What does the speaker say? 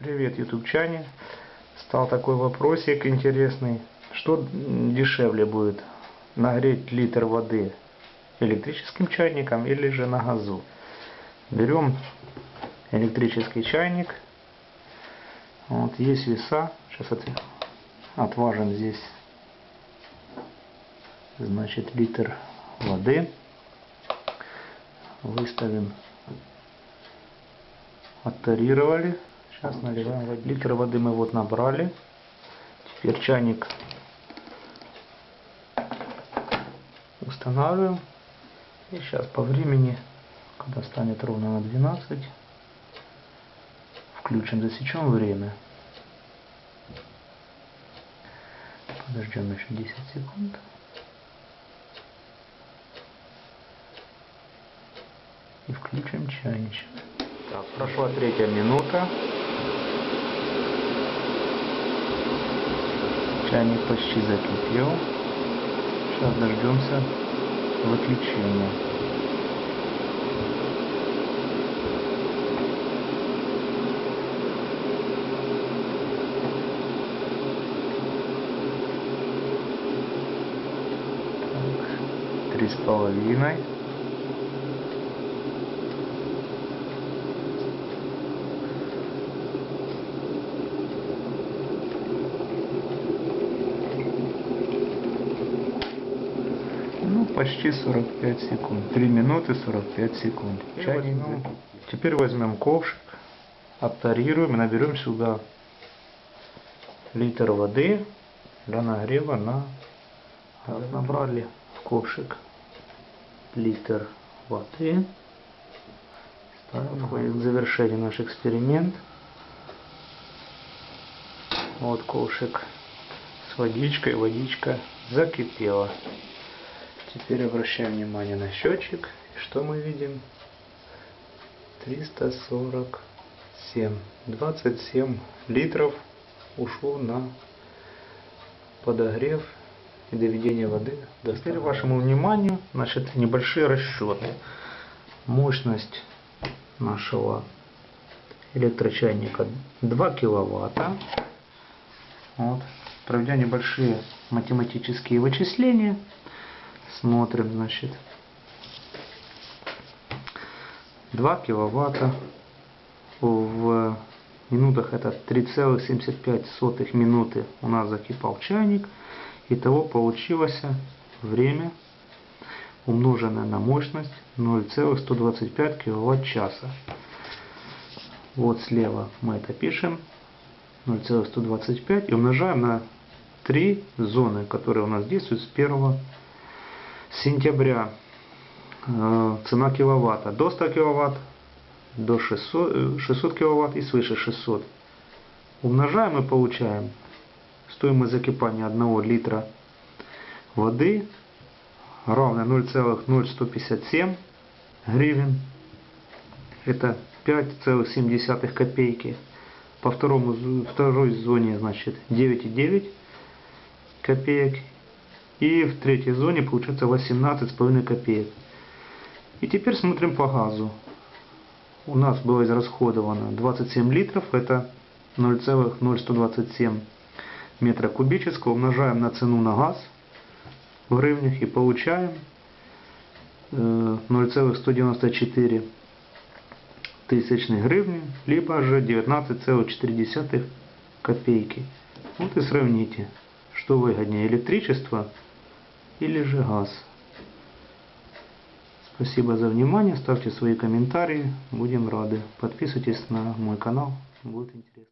Привет, ютубчане. Стал такой вопросик интересный. Что дешевле будет? Нагреть литр воды электрическим чайником или же на газу? Берем электрический чайник. Вот, есть веса. Сейчас от, отважим здесь. Значит, литр воды. Выставим. Оттарировали. Сейчас наливаем воды. Литр воды мы вот набрали. Теперь чайник устанавливаем. И сейчас по времени, когда станет ровно на 12, включим, засечем время. Подождем еще 10 секунд. И включим чайничек. Так, прошла третья минута. Чайник почти закипел. Сейчас дождемся выключения. Так, Три с половиной. Почти 45 секунд. 3 минуты 45 секунд. Теперь Чайник возьмем-. Теперь возьмем ковшик, оттарируем и наберем сюда литр воды для нагрева на газ. Набрали в ковшик литр воды. Ставим Подходит к завершению наш эксперимент. Вот ковшик с водичкой. Водичка закипела. Теперь обращаем внимание на счетчик. И что мы видим? 347. 27 литров ушло на подогрев и доведение воды. до Теперь вашему вниманию значит, небольшие расчеты. Мощность нашего электрочайника 2 киловатта. Вот. Проведя небольшие математические вычисления, смотрим, значит, 2 киловатта в минутах это 3,75 минуты у нас закипал чайник. Итого получилось время умноженное на мощность 0,125 киловатт часа. Вот слева мы это пишем 0,125 и умножаем на три зоны, которые у нас действуют с 1 сентября. Э, Цена киловатта до 100 киловатт, до 600, э, 600 киловатт и свыше 600. Умножаем и получаем стоимость закипания 1 литра воды равная 0,0157 гривен. Это 5,7 копейки. По второму, второй зоне, значит, 9,9 копеек. И в третьей зоне получается 18,5 копеек. И теперь смотрим по газу. У нас было израсходовано 27 литров, это 0,0127 метра кубического. Умножаем на цену на газ в гривнях и получаем э, 0,194 тысячных гривны, либо же 19,4 копейки. Вот и сравните, что выгоднее, электричество или же газ. Спасибо за внимание, ставьте свои комментарии, будем рады. Подписывайтесь на мой канал, будет интересно.